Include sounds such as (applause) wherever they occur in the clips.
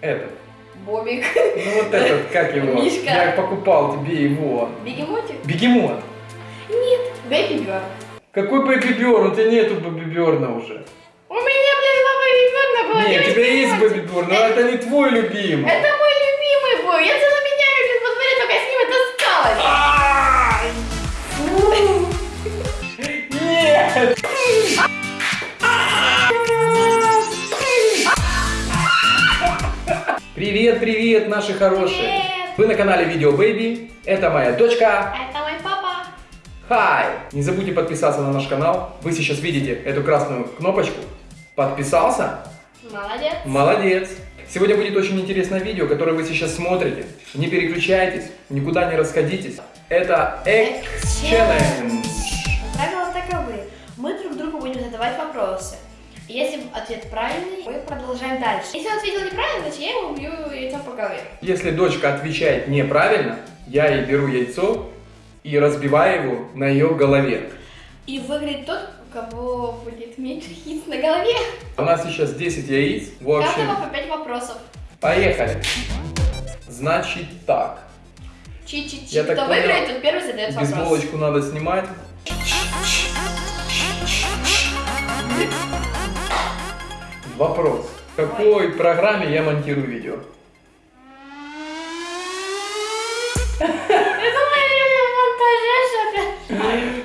Этот. Бобик. Ну вот этот, как его? Мишка. Я покупал тебе его. Бегемотик? Бегемот. Нет. Baby Born. Какой Baby Born? У тебя нету Baby Born уже. У меня, блин, Baby Born было. Нет, у тебя есть. Baby Born, но это не твой любимый. Это мой Привет, привет, наши хорошие! Привет. Вы на канале Видео Бэйби. Это моя дочка. Это мой папа. Хай! Не забудьте подписаться на наш канал. Вы сейчас видите эту красную кнопочку. Подписался? Молодец. Молодец! Сегодня будет очень интересное видео, которое вы сейчас смотрите. Не переключайтесь, никуда не расходитесь. Это X-Challenge. Правила таковы. Мы друг другу будем задавать вопросы. Если ответ правильный, мы продолжаем дальше. Если он ответил неправильно, значит я ему бью яйцом по голове. Если дочка отвечает неправильно, я ей беру яйцо и разбиваю его на ее голове. И выиграет тот, у кого будет меньше яиц на голове. У нас сейчас 10 яиц. В общем, каждого по 5 вопросов. поехали. Значит так. Чи-чи-чи. Я так Кто понял, выиграет, тот первый задает вопрос. Бейсболочку надо снимать. Вопрос. В какой программе я монтирую видео?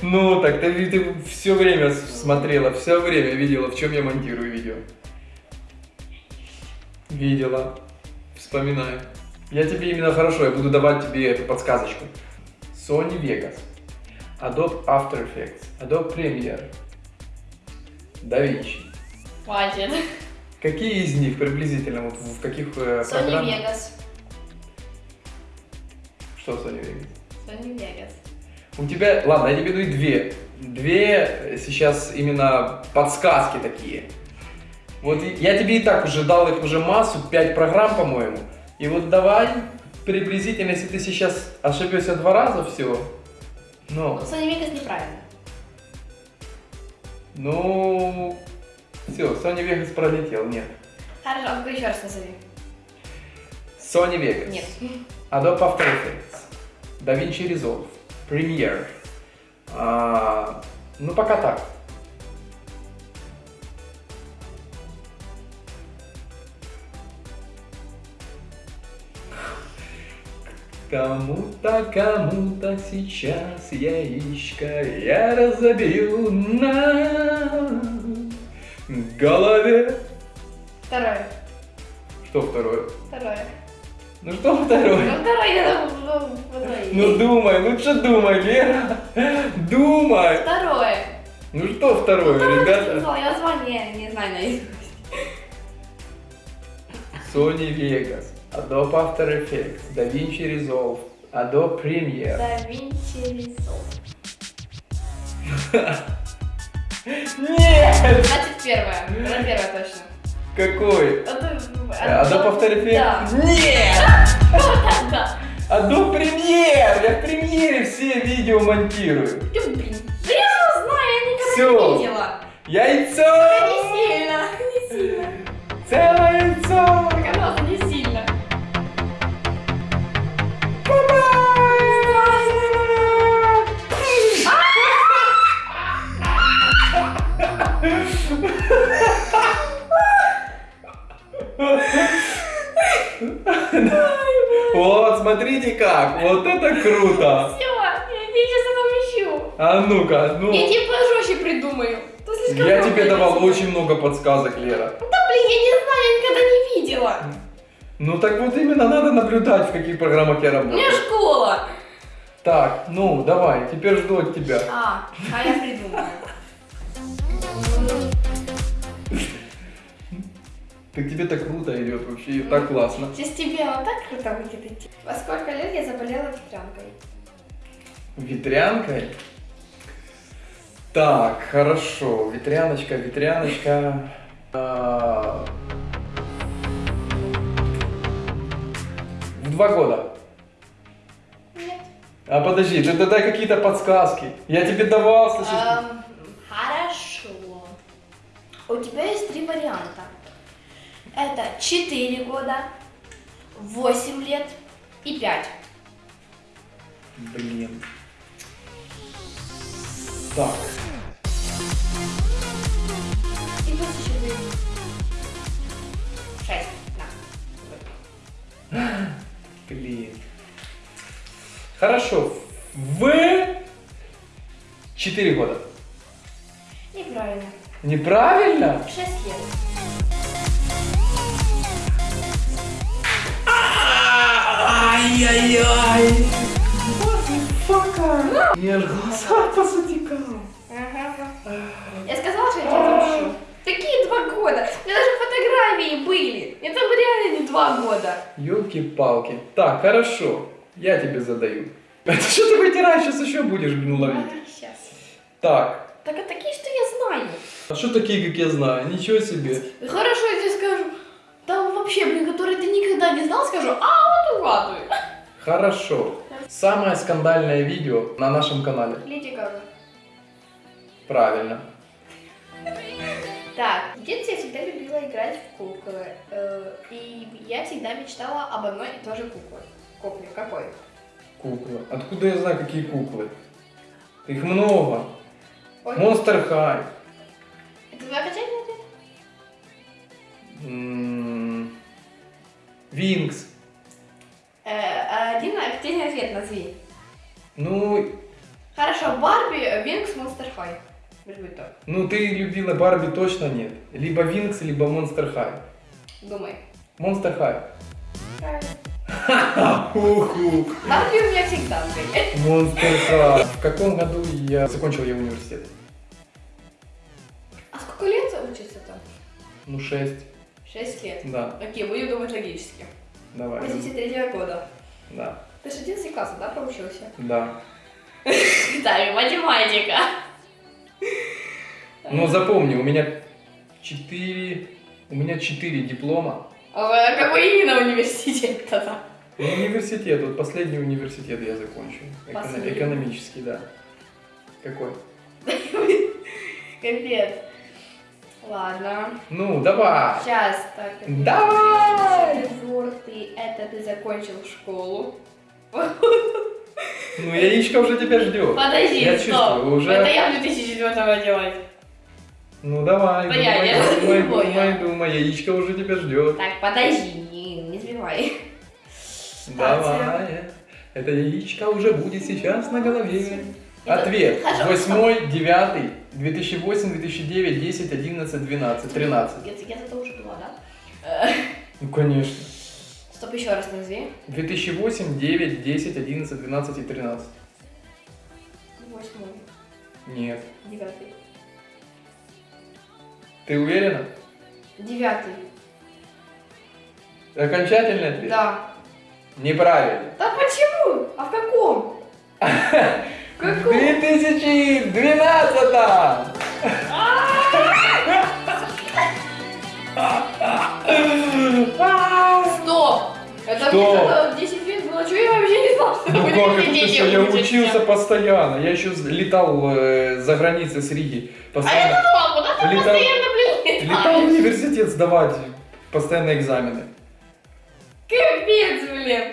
Ну, так ты, ты все время смотрела, все время видела, в чем я монтирую видео. Видела. Вспоминаю. Я тебе именно хорошо, я буду давать тебе эту подсказочку. Sony Vegas, Adobe After Effects, Adobe Premiere, DaVinci. Хватит. Какие из них приблизительно, вот в каких э, Sony программах? Vegas. Что Sony Vegas? Sony Vegas. У тебя, ладно, я тебе даю две. Две сейчас именно подсказки такие. Вот я тебе и так уже дал их уже массу, пять программ, по-моему. И вот давай приблизительно, если ты сейчас ошибешься два раза, все. Ну, Ну, Sony Vegas неправильно. ну, все, Sony Vegas пролетел, нет. Хорошо, а еще раз назови. Sony Vegas. Нет. Adobe After Effects, DaVinci Resolve, Premiere. А, ну, пока так. Кому-то, кому-то сейчас яичко я разобью на голове. Второе. Что второе? Второе. Ну что второе? Ну, второе, я ну, второе. Ну думай, лучше думай, Лера. Думай. Второе. Ну что второе, ты ребята? Я название не знаю наизусть. Sony Vegas, Adobe After Effects, DaVinci Resolve, Adobe Premiere. Да Vinci Resolve. (laughs) Нет! Первое. Это первое точно. Какой? Это- After Effects? Да. Нет! (laughs) Да. Adobe Premiere! Я в Premiere все видео монтирую. Блин. Да я знаю, я никогда Всё. не видела. Яйцо! Не сильно, не сильно. Целое смотрите как! Вот это круто! Все, я тебе сейчас отомщу. А ну-ка, ну. Я тебе пожестче придумаю. Я тебе давал очень много подсказок, Лера. Да блин, я не знаю, я никогда не видела. Ну так вот именно надо наблюдать, в каких программах я У меня работаю. школа. Так, ну давай, теперь жду от тебя. А, а я придумала. Так тебе так круто идет вообще, и так классно. Сейчас тебе вот так круто будет идти. Во сколько лет я заболела ветрянкой? Ветрянкой? Так, хорошо. Ветряночка, ветряночка. А, В два года. Нет. А подожди, ты дай какие-то подсказки. Я тебе давал, слушай. Эм, хорошо. У тебя есть три варианта. Это 4 года, 8 лет и 5. Блин. Так. И плюс еще вы. 6. Да. (laughs) Блин. Хорошо. В 4 года. Неправильно. Неправильно? 6 лет. Ай-яй-яй. Мазафака. Я аж глаза посотекал. Ага. Я сказала, что я тебя отомщу. Какие два года? У меня даже фотографии были. Это реально не два года. Елки-палки. Так, хорошо. Я тебе задаю. (laughs) Это что ты вытираешь? Сейчас еще будешь, блин, ловить. Сейчас. Так. Так а такие, что я знаю. А что такие, как я знаю? Ничего себе. Хорошо, я тебе скажу. Вообще, блин, которые ты никогда не знал, скажу, а вот угадывай. Хорошо. Самое скандальное видео на нашем канале. Леди Гага. Правильно. Так, в детстве я всегда любила играть в куклы. э, И я всегда мечтала об одной и той же кукле. Кукле какой? Куклы. Откуда я знаю, какие куклы? Их много. Ой, Monster High. Это твой окончательный ответ? Винкс. Э, Один активный ответ назови. Ну, Хорошо, Барби, Винкс, Монстер Хай. Ну ты любила Барби точно нет. Либо Винкс, либо Monster High. Думай. Monster High. Правильно. (laughs) Уху. Барби у меня всегда были. Monster High. В каком году я закончил я университет? А сколько лет учится там? Ну, 6. Шесть лет. Да, Окей, будем думать логически. давай. 83 года. Да, Ты же 11 класса, да, проучился? (laughs) да. Так, математика. Но запомни, у меня 4... У меня 4 диплома. А какой именно университет тогда? Ну, университет, вот последний университет я закончил. Эконом- экономический, да. Какой? (laughs) Капец. Ладно. Ну, давай. Сейчас, так. Давай! Четвертый, это ты закончил школу. Ну, яичко уже тебя ждет. Подожди, Я стоп. чувствую, уже- Это я в 2004 делать. Ну, давай, Да я- думай, я думай, поняла. думай, думай, яичко уже тебя ждет. Так, подожди, не, не сбивай. Давай. Это яичко уже будет сейчас на голове. Ответ. Восьмой, девятый, 2008, 2009, 10, 11, 12, 13. Я, я это уже была, да? Ну, конечно. Стоп, еще раз назови. 2008, 9, 10, 11, 12 и 13. Восьмой, Нет. девятый. Ты уверена? Девятый. Окончательный ответ? Да. Неправильно. Да почему? А в каком? (laughs) В каком? 2012! Стоп! Это Что? мне тогда 10 лет было, что я вообще не знала, что Ну в как это что, я учился постоянно. Я еще летал э, за границей с Риги. А я Постоянно. думала, куда ты Летал- постоянно, блин, Летал в летаешь? университет сдавать постоянно экзамены. Капец, блин.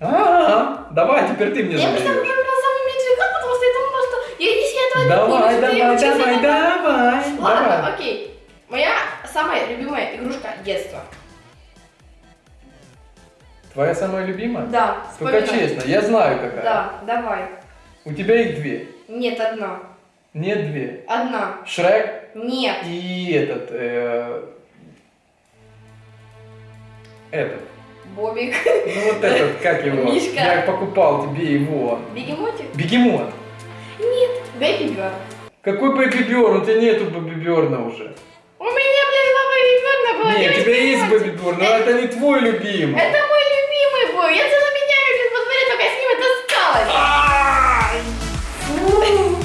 Ага, давай, теперь ты мне задаешь. Я, если этого не Давай, что я давай, давай, на- давай, Ладно, давай. окей. Моя самая любимая игрушка детства. Твоя самая любимая? Да, Только вспоминай. честно, я знаю какая. Да, давай. У тебя их две. Нет, одна. Нет две. Одна. Шрек Нет. и этот... э, этот. Бобик. Ну вот этот, как его? (laughs) Мишка. Я покупал тебе его. Бегемотик? Бегемот. Нет. Baby Born. Какой Baby Born? У тебя нету Baby Born уже. У меня, блин, два Baby Born было. Нет, у тебя есть. Baby Born, но это не твой любимый. Это мой любимый был. Я целыми днями, блин, во дворе только с ним таскалась. Ай! Фу!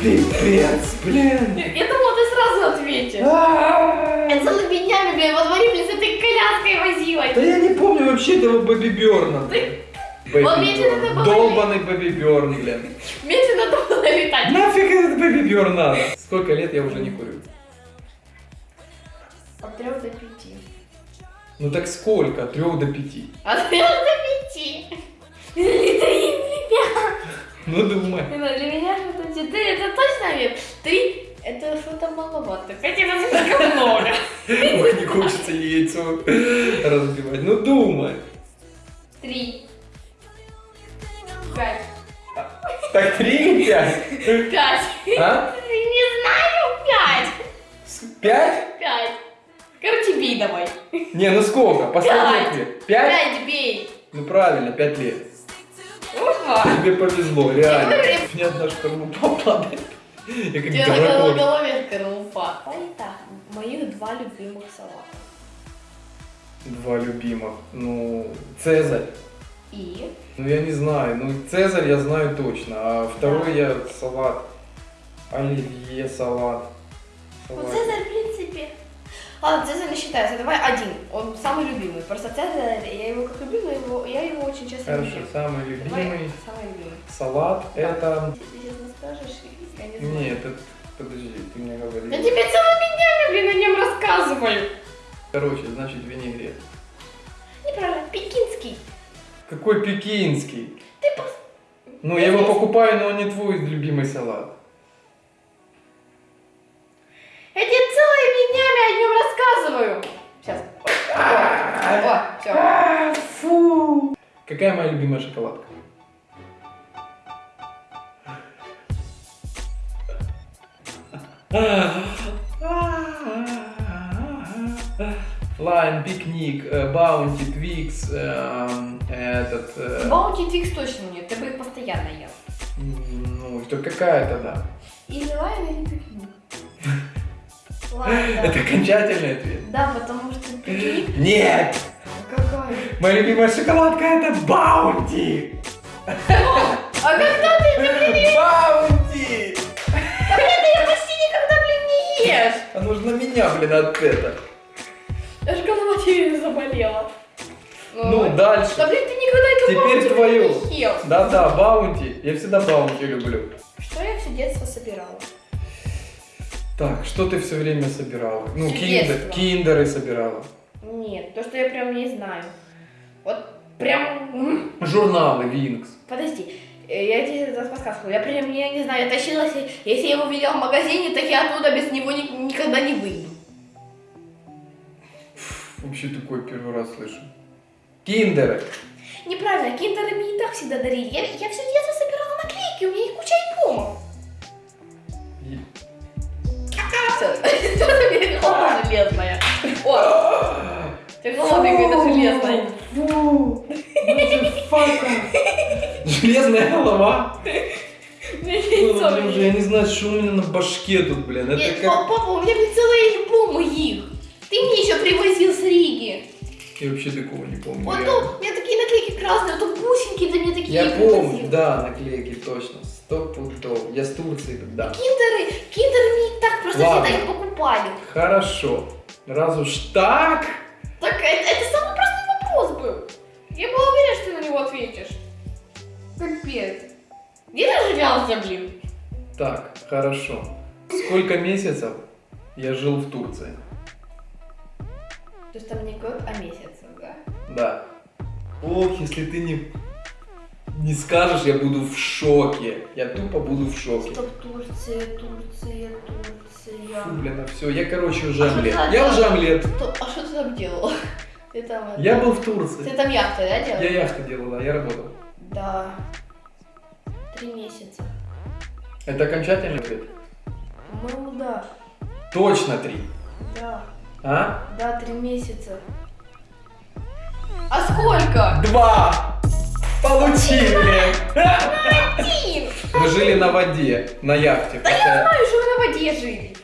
Пипец, блин. Я думала, ты сразу ответишь. Я целыми днями, блин, во дворе, блин, с этой коляской возилась. Да я не помню вообще этого Baby Born. Ты- Бэби Вот видите, Бёрн. это было Долбаный Baby Born, блин. Летать. Нафиг этот Baby Born надо? Сколько лет я уже не курю? От трех до пяти. Ну так сколько? От трех до пяти. От трех до пяти. Три, пять. Ну думай. Ну, Для меня что-то четыре, это точно нет. Три, это что-то маловато. Хотя это слишком много. Ой, не хочется яйцо разбивать. Ну думай. Три. Так три или пять? Пять. А? Не знаю, пять. Пять? Пять. Короче, бей давай. Не, ну сколько? Пять. ответ. Пять? Пять бей. Ну правильно, пять лет. Опа. Тебе повезло, реально. У меня одна шкарлупа падает. Я как Тебе на голове скорлупа. Итак, моих два любимых салата. Два любимых. Ну, Цезарь. И Ну я не знаю. Ну Цезарь я знаю точно. А второй я салат. Оливье салат. ну, Салат. Цезарь, в принципе. Ладно, Цезарь не считается. Давай один. Он самый любимый. Просто Цезарь, я его как но его, я его очень часто Хорошо, люблю. самый Давай, любимый самый любимый. салат это... Ты сейчас не скажешь, я не знаю. Нет, это... Подожди, ты мне говоришь. Я тебе целыми днями, блин, о нем рассказываю. Короче, значит винегрет. Неправильно. Какой пекинский? Ты просто... Ну, я его покупаю, но он не твой любимый салат. Я тебе целыми днями о нем рассказываю. Сейчас. О, все. Фу! Какая моя любимая шоколадка? Lion, Picnic, э, Bounty, Twix, эм, этот... э, Bounty Twix точно нет, ты бы их постоянно ел. Ну, что какая тогда? Или Lion, или Picnic. (laughs) Ладно. Это окончательный ответ? Да, потому что Picnic... Нет! Какой? Моя любимая шоколадка это Bounty! А когда ты, ты, блин. Bounty! Да, блин, ты ее почти никогда, блин, не ешь. А нужно меня, блин, от это. Аж голова тебе заболела. Ну, дальше. Да, блин, ты никогда эту Теперь не ел. Да-да, баунти. Я всегда баунти люблю. Что я все детство собирала? Так, что ты все время собирала? Ну, киндер, детство. киндеры собирала. Нет, то, что я прям не знаю. Вот прям... м, Журналы, Винкс. Подожди, э, я тебе это подсказку. Я прям, я не знаю, я тащилась, и- если я его видела в магазине, так я оттуда без него ни- никогда не выйду. Вообще такой первый раз слышу. Киндеры. Неправильно, киндеры мне и так всегда дарили. Я, я все детство собирала наклейки, у меня их куча альбомов. И- голова железная. О, голова какая-то железная. Фу! Железная голова. Ну, я не знаю, что у меня на башке тут, блин. Это как... па- Папа, у меня целые альбомы их. Ты мне еще привозил с Риги. Я вообще такого не помню. Вот реально. то, у меня такие наклейки красные, вот то бусинки ты мне такие Я помню, да, наклейки, точно. Сто пудов. Я с Турции, да. Киндеры, киндеры мне так просто Ладно. всегда их покупали. Хорошо. Раз уж так, Так это, это самый простой вопрос был. Я была уверена, что ты на него ответишь. Капец. Где ты жилялся, блин? так, хорошо. Сколько месяцев я жил в Турции? То есть там не год, а месяц, да? Ох, если ты не, не скажешь, я буду в шоке. Я тупо буду в шоке. Стоп, Турция, Турция, Турция. Фу, блин, а все, я, короче, уже А омлет. Я уже омлет. А что ты там делал? (laughs) Ты там... Я был в Ты Турции. там яхты, да, делал? Я яхту делал, да, я работал. Да. Три месяца. Это окончательный ответ? Ну да. Точно три. Да. А? Да, три месяца. А сколько? Два! Получили! Один! Мы жили на воде, на яхте. Да я знаю, что вы на воде жили.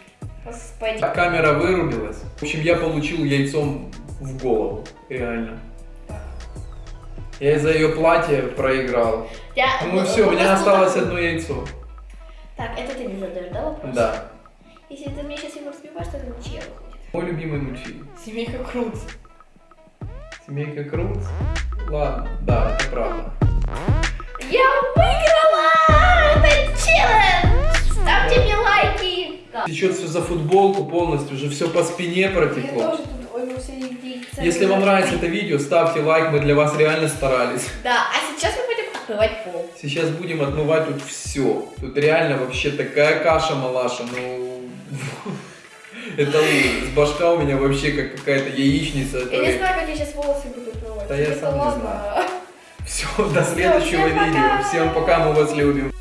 Господи. Камера вырубилась. В общем, я получил яйцом в голову. Реально. Я из-за ее платья проиграл. Я... Ну все, у меня осталось одно яйцо. Так, это ты мне задаешь, да, вопрос? Да. Если ты мне сейчас его разбиваешь, то это ничья выходит. Мой любимый мультфильм. Семейка Крут. Семейка Крут. Ладно, да, это правда. Я выиграла! Это челлендж! Ставьте мне лайки! Да. Течет все за футболку полностью, уже все по спине Я протекло. тоже тут, ой, все яйца. Если вам нравится это видео, ставьте лайк, мы для вас реально старались. Да, а сейчас мы будем отмывать пол. Сейчас будем отмывать тут все. Тут реально вообще такая каша малаша, ну... (laughs) Это ужас. Башка у меня вообще как какая-то яичница. Я не знаю, как я сейчас волосы буду отмывать. Да я сам не ладно. (laughs) Все, до следующего видео. Всем пока, мы вас любим.